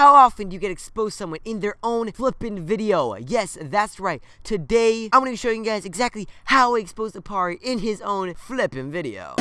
How often do you get exposed someone in their own flippin' video? Yes, that's right. Today, I'm gonna be showing you guys exactly how I exposed Apari in his own flippin' video.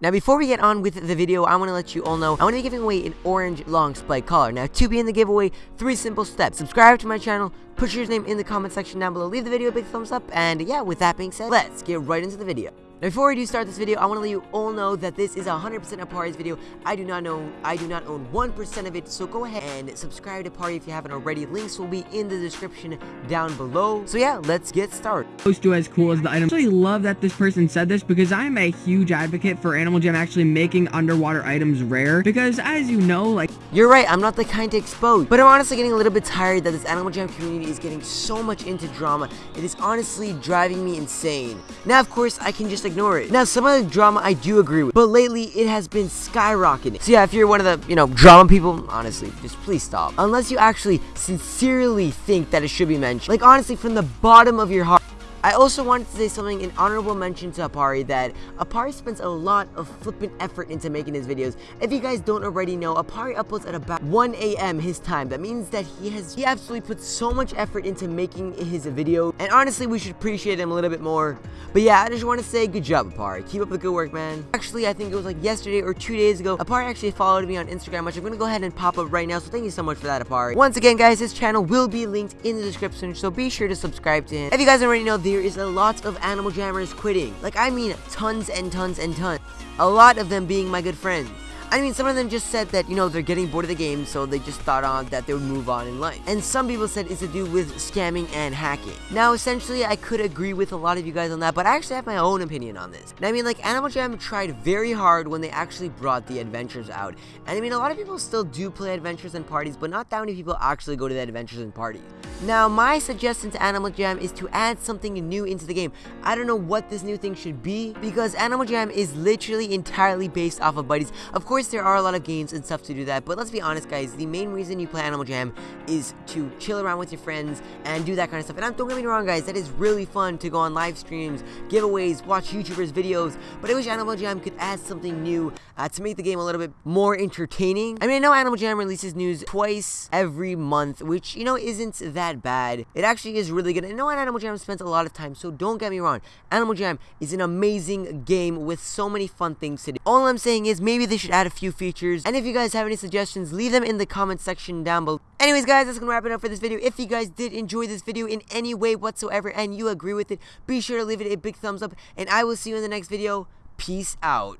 Now before we get on with the video, I want to let you all know I want to be giving away an orange long spike collar. Now to be in the giveaway, three simple steps. Subscribe to my channel, put your name in the comment section down below, leave the video a big thumbs up, and yeah, with that being said, let's get right into the video. Now, before we do start this video, I want to let you all know that this is 100% Apari's video. I do not know, I do not own 1% of it, so go ahead and subscribe to Party if you haven't already. Links will be in the description down below. So yeah, let's get started. Close to as cool as the item. I actually love that this person said this because I'm a huge advocate for Animal Jam actually making underwater items rare because as you know, like you're right, I'm not the kind to expose, but I'm honestly getting a little bit tired that this Animal Jam community is getting so much into drama. It is honestly driving me insane. Now, of course, I can just ignore it. Now, some of the drama I do agree with, but lately it has been skyrocketing. So yeah, if you're one of the, you know, drama people, honestly, just please stop. Unless you actually sincerely think that it should be mentioned. Like, honestly, from the bottom of your heart, I also wanted to say something, an honorable mention to Apari, that Apari spends a lot of flippant effort into making his videos. If you guys don't already know, Apari uploads at about 1 a.m. his time. That means that he has, he absolutely puts so much effort into making his video, and honestly, we should appreciate him a little bit more. But yeah, I just want to say good job, Apari. Keep up the good work, man. Actually, I think it was like yesterday or two days ago, Apari actually followed me on Instagram, which I'm going to go ahead and pop up right now, so thank you so much for that, Apari. Once again, guys, his channel will be linked in the description, so be sure to subscribe to him. If you guys already know, there is a lot of Animal Jammers quitting. Like, I mean tons and tons and tons. A lot of them being my good friends. I mean, some of them just said that, you know, they're getting bored of the game, so they just thought on that they would move on in life. And some people said it's to do with scamming and hacking. Now, essentially, I could agree with a lot of you guys on that, but I actually have my own opinion on this. And I mean, like, Animal Jam tried very hard when they actually brought the adventures out. And I mean, a lot of people still do play adventures and parties, but not that many people actually go to the adventures and parties. Now, my suggestion to Animal Jam is to add something new into the game. I don't know what this new thing should be, because Animal Jam is literally entirely based off of buddies. Of course, there are a lot of games and stuff to do that, but let's be honest, guys, the main reason you play Animal Jam is to chill around with your friends and do that kind of stuff. And don't get me wrong, guys, that is really fun to go on live streams, giveaways, watch YouTubers' videos, but I wish Animal Jam could add something new uh, to make the game a little bit more entertaining. I mean, I know Animal Jam releases news twice every month, which, you know, isn't that that bad. It actually is really good. I know Animal Jam spends a lot of time, so don't get me wrong. Animal Jam is an amazing game with so many fun things to do. All I'm saying is maybe they should add a few features. And if you guys have any suggestions, leave them in the comment section down below. Anyways, guys, that's gonna wrap it up for this video. If you guys did enjoy this video in any way whatsoever and you agree with it, be sure to leave it a big thumbs up. And I will see you in the next video. Peace out.